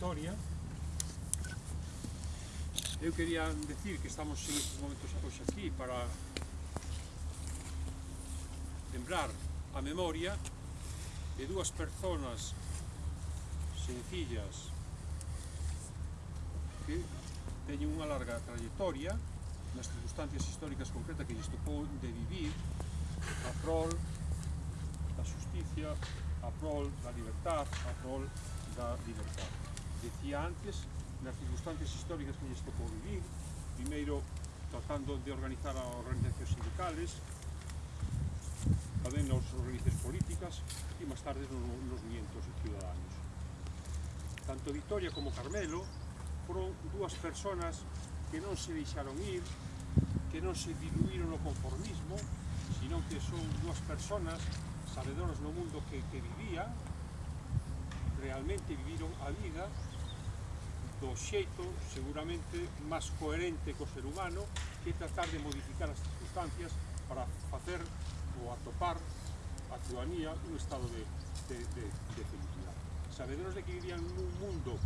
historia eu quería decir que estamos en estes momentos hoxe aquí para lembrar a memoria de dúas personas sencillas que teñen unha larga trayectoria nas circunstancias históricas concretas que lles tocou de vivir a prol da justicia, a prol da libertad, a prol da libertad decía antes, nas circunstancias históricas que lles tocou vivir, primeiro tratando de organizar as organizacións sindicales, tamén nas organizacións políticas e máis tarde nos, nos mientos ciudadanos. Tanto Vitoria como Carmelo foron dúas personas que non se deixaron ir, que non se diluíron no conformismo, sino que son dúas personas sabedoras no mundo que, que vivían, realmente viviron a vida do xeito seguramente máis coherente co ser humano que tratar de modificar as circunstancias para facer ou atopar a ciudadanía un estado de, de, de, de felicidade. Sabedores de que vivían nun mundo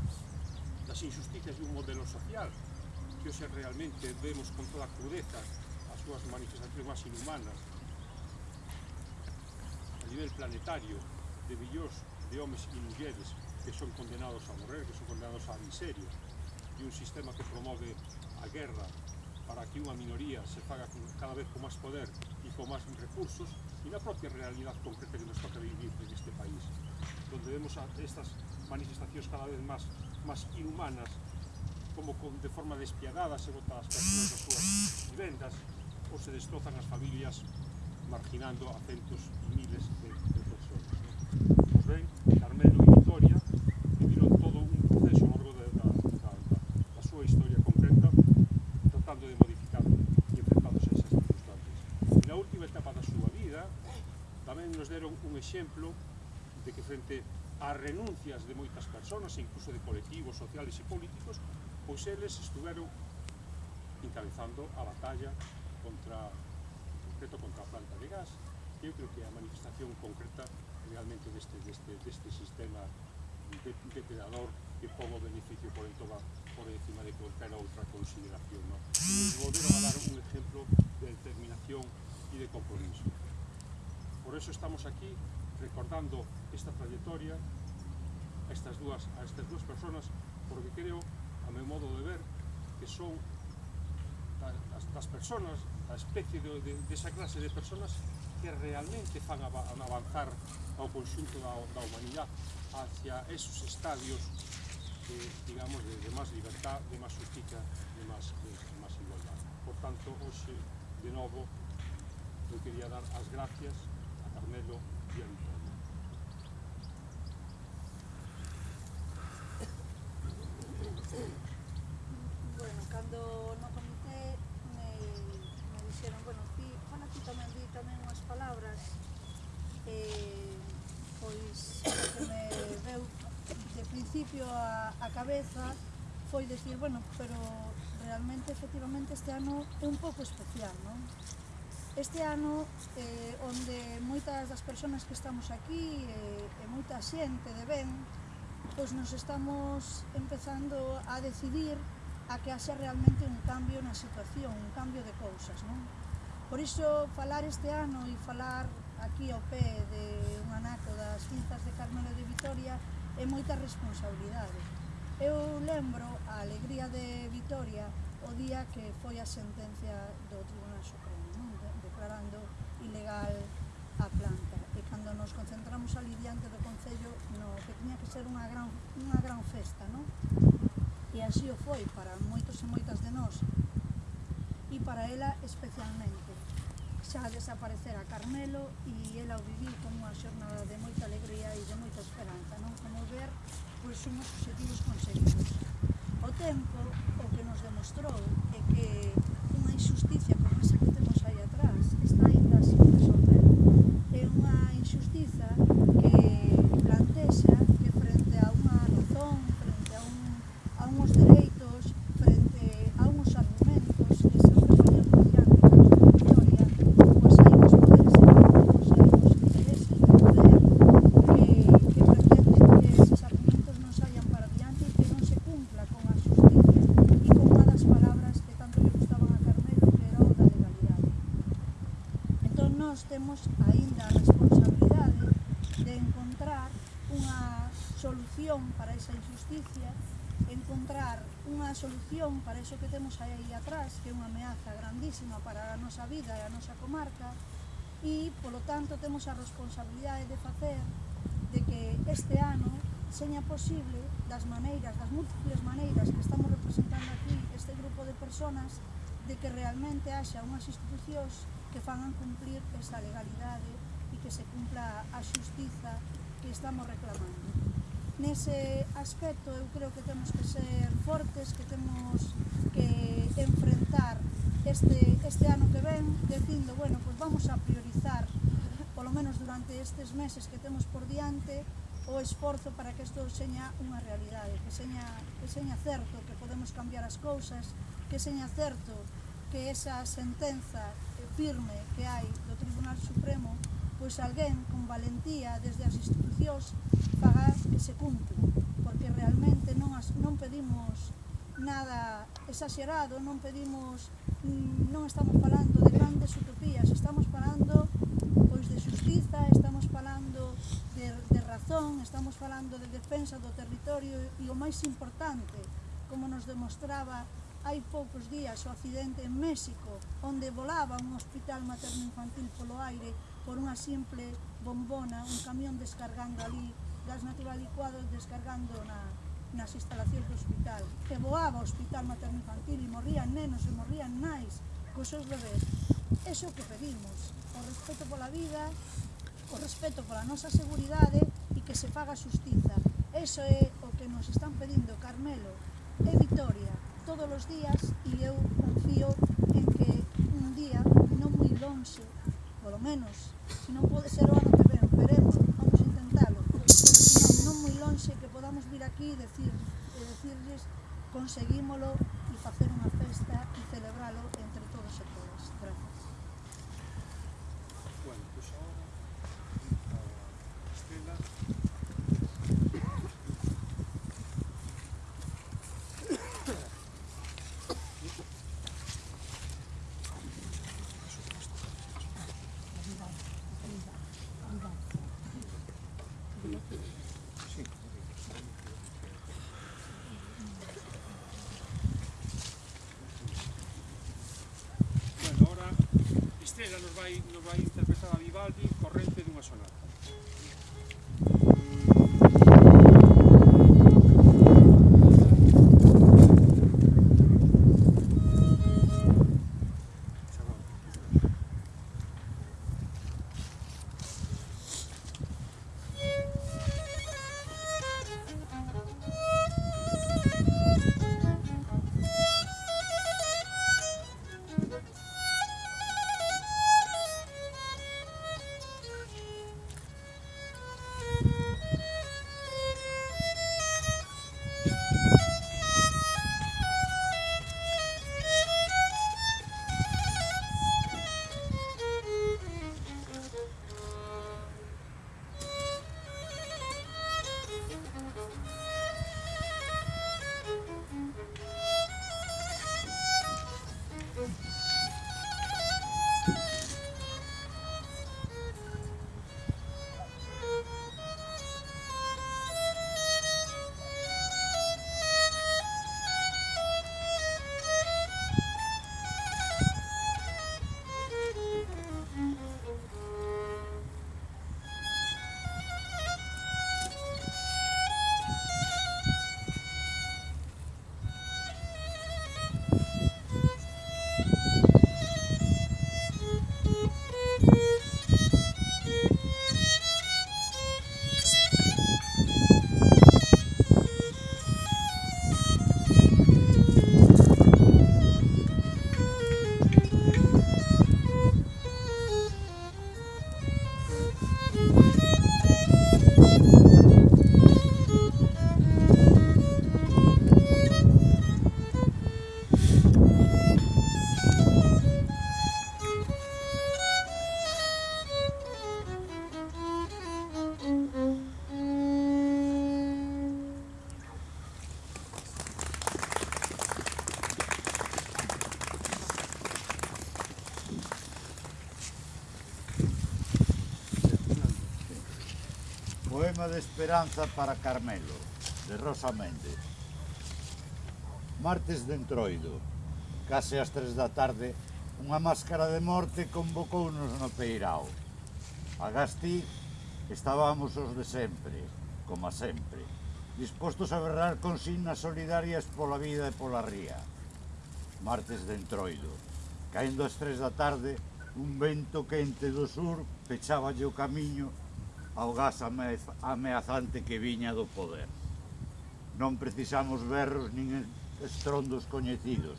das injusticias un modelo social que hoxe realmente vemos con toda a crudeza as súas manifestacións máis inhumanas a nivel planetario de millóns de homes e mulleres que son condenados a morrer, que son condenados á miseria, e un sistema que promove a guerra para que unha minoría se faga cada vez con máis poder e con máis recursos, e na propia realidade concreta que nos toca vivir en este país, donde vemos estas manifestacións cada vez máis máis inhumanas, como con, de forma despiadada se botan as persoas das súas vivendas, ou se destrozan as familias marginando a centos e miles de, de persoas. Pois ben, deron un exemplo de que frente ás renuncias de moitas persoas, incluso de colectivos sociales e políticos, pois eles estuveron encabezando a batalla contra, en concreto, contra a planta de gas, que eu creo que é a manifestación concreta realmente deste, deste, deste sistema de, depredador que pobo beneficio por, entoba, por encima de cualquier outra consideración. ¿no? Nos volveron a dar un exemplo de determinación e de compromiso. Por eso estamos aquí recordando esta trayectoria a estas dúas, a estas dúas personas porque creo, a meu modo de ver, que son das, das personas, a especie de, de, de esa clase de personas que realmente fan avanzar ao conxunto da, da humanidade hacia esos estadios de, digamos, de, de máis libertad, de máis justicia, de máis, de, de máis igualdade. Por tanto, hoxe, de novo, eu quería dar as gracias Carmelo y Antonio. Bueno, cando no comité me, me dixeron, bueno, ti, bueno, ti tamén di tamén unhas palabras eh, pois o que me veu de principio a, a cabeza foi decir, bueno, pero realmente, efectivamente, este ano é un pouco especial, non? Este ano, eh, onde moitas das persoas que estamos aquí eh, e moita xente de ben, pois nos estamos empezando a decidir a que haxa realmente un cambio na situación, un cambio de cousas, non? Por iso, falar este ano e falar aquí ao pé de un anaco das cintas de Carmelo de Vitoria é moita responsabilidade. Eu lembro a alegría de Vitoria o día que foi a sentencia do Tribunal Supremo declarando ilegal a planta. E cando nos concentramos ali diante do Concello no que tiña que ser unha gran, unha gran festa non? e así o foi para moitos e moitas de nós. E para ela especialmente. Xa desaparecer a Carmelo e ela o vivir como unha xornada de moita alegría e de moita esperanza non? Como ver pois somos objetivos conseguidos. O tempo o que nos demostrou é que unha injusticia unha solución para esa injusticia, encontrar unha solución para iso que temos aí atrás, que é unha ameaza grandísima para a nosa vida e a nosa comarca, e, polo tanto, temos a responsabilidade de facer de que este ano seña posible das maneiras, das múltiples maneiras que estamos representando aquí este grupo de personas de que realmente haxa unhas institucións que fagan cumplir esa legalidade e que se cumpla a xustiza que estamos reclamando. Nese aspecto eu creo que temos que ser fortes, que temos que enfrentar este, este ano que ven dicindo, bueno, pues vamos a priorizar polo menos durante estes meses que temos por diante o esforzo para que isto seña unha realidade, que seña, que seña certo que podemos cambiar as cousas, que seña certo que esa sentenza firme que hai do Tribunal Supremo, pois alguén con valentía desde as instituciones peticións para que se cumpla, porque realmente non, as, non pedimos nada exagerado, non pedimos, mm, non estamos falando de grandes utopías, estamos falando pois de xustiza, estamos falando de, de razón, estamos falando de defensa do territorio e o máis importante, como nos demostraba hai poucos días o accidente en México, onde volaba un hospital materno-infantil polo aire por unha simple bombona, un camión descargando ali, gas natural licuado descargando na, nas instalacións do hospital. E voaba o hospital materno infantil e morrían nenos e morrían nais cos seus bebés. Eso que pedimos, o respeto pola vida, o respeto pola nosa seguridade e que se faga justiza. Eso é o que nos están pedindo Carmelo e Vitoria todos os días e eu confío en que un día non moi longe, polo menos, se non pode ser o ano veremos, vamos intentalo, pero senón non moi lonxe que podamos vir aquí e decir, e decirles conseguímolo e facer unha festa e celebralo entre todos e todas. Gracias. Bueno, pois pues ahora a Estela Ela nos vai, nos vai interpretar a Vivaldi corrente dunha sonata. poema de esperanza para Carmelo, de Rosa Méndez. Martes de Entroido, case ás tres da tarde, unha máscara de morte convocounos no Peirao. A Gastí estábamos os de sempre, como sempre, dispostos a berrar consignas solidarias pola vida e pola ría. Martes de Entroido, caendo ás tres da tarde, un vento quente do sur pecháballe o camiño ao gas ameazante que viña do poder. Non precisamos berros nin estrondos coñecidos.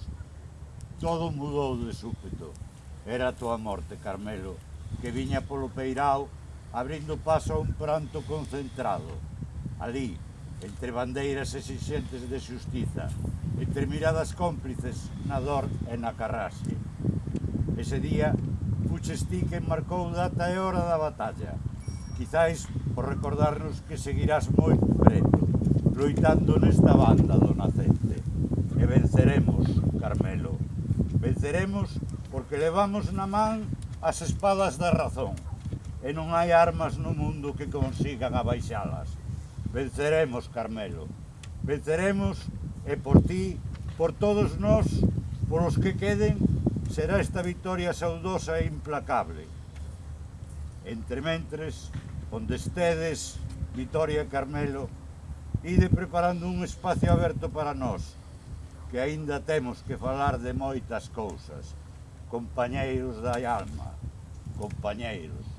Todo mudou de súpeto. Era a tua morte, Carmelo, que viña polo peirao abrindo paso a un pranto concentrado. Alí, entre bandeiras exixentes de xustiza, entre miradas cómplices na dor e na carraxe. Ese día, fuches ti que marcou data e hora da batalla, quizáis por recordarnos que seguirás moi preto, loitando nesta banda do nacente. E venceremos, Carmelo. Venceremos porque levamos na man as espadas da razón e non hai armas no mundo que consigan abaixalas. Venceremos, Carmelo. Venceremos e por ti, por todos nós, por os que queden, será esta victoria saudosa e implacable. Entre mentres, onde estedes, Vitoria e Carmelo, ide preparando un espacio aberto para nós, que aínda temos que falar de moitas cousas. Compañeiros da alma, compañeiros.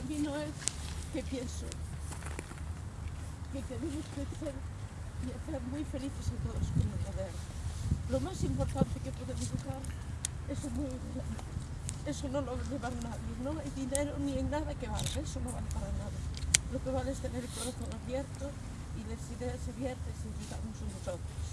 camino es que pienso que queremos crecer y hacer muy felices a todos como poder. Lo más importante que podemos dejar es el medio. Eso no lo lleva nadie, no hay dinero ni en nada que valga, eso no vale para nada. Lo que vale es tener el corazón abierto y las ideas abiertas y ayudarnos unos a otros.